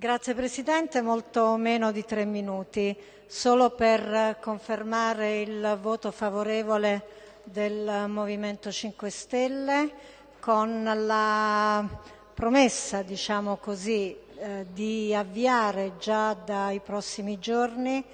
Grazie Presidente, molto meno di tre minuti, solo per confermare il voto favorevole del Movimento 5 Stelle con la promessa, diciamo così, eh, di avviare già dai prossimi giorni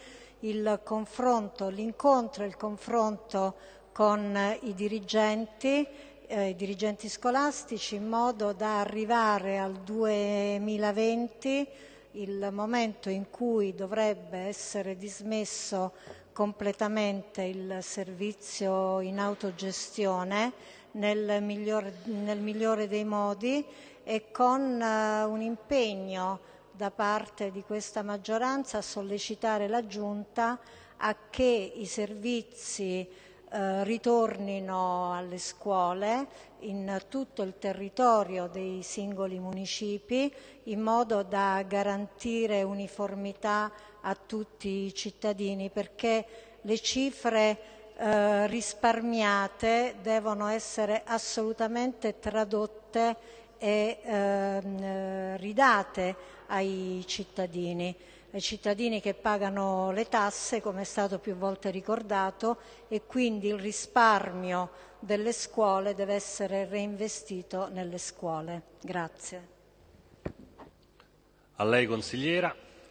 il confronto, l'incontro e il confronto con i dirigenti eh, i dirigenti scolastici in modo da arrivare al 2020, il momento in cui dovrebbe essere dismesso completamente il servizio in autogestione nel migliore, nel migliore dei modi e con uh, un impegno da parte di questa maggioranza a sollecitare la Giunta a che i servizi eh, ritornino alle scuole in tutto il territorio dei singoli municipi in modo da garantire uniformità a tutti i cittadini perché le cifre eh, risparmiate devono essere assolutamente tradotte e ehm, ridate ai cittadini ai cittadini che pagano le tasse, come è stato più volte ricordato, e quindi il risparmio delle scuole deve essere reinvestito nelle scuole. Grazie. A lei consigliera.